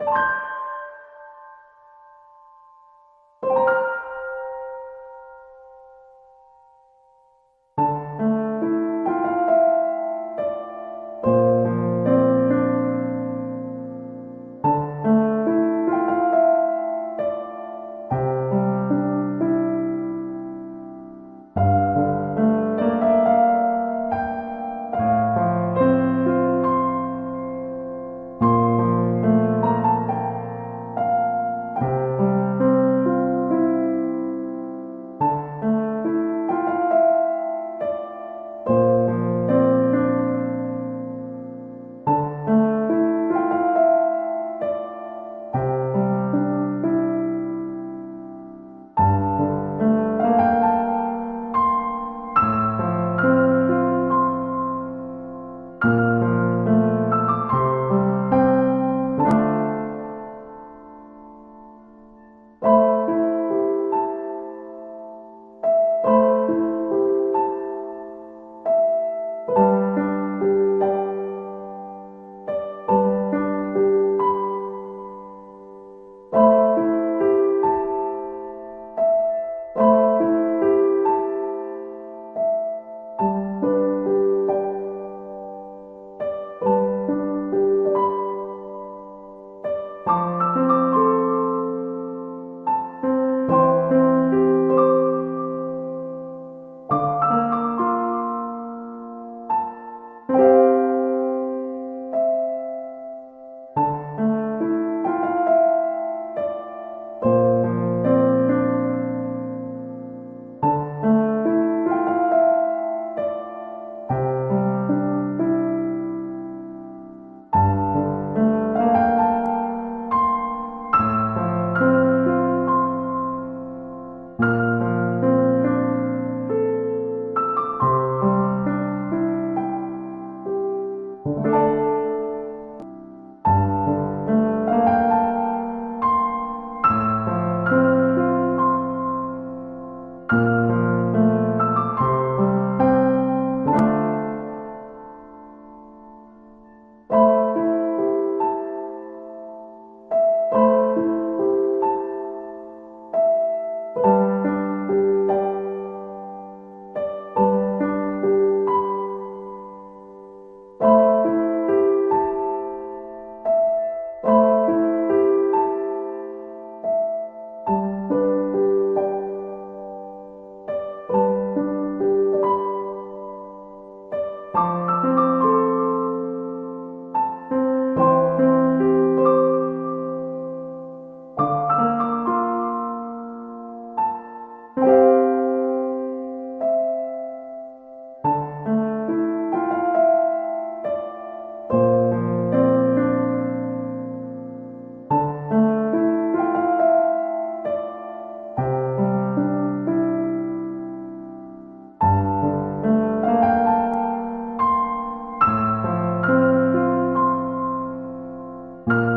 you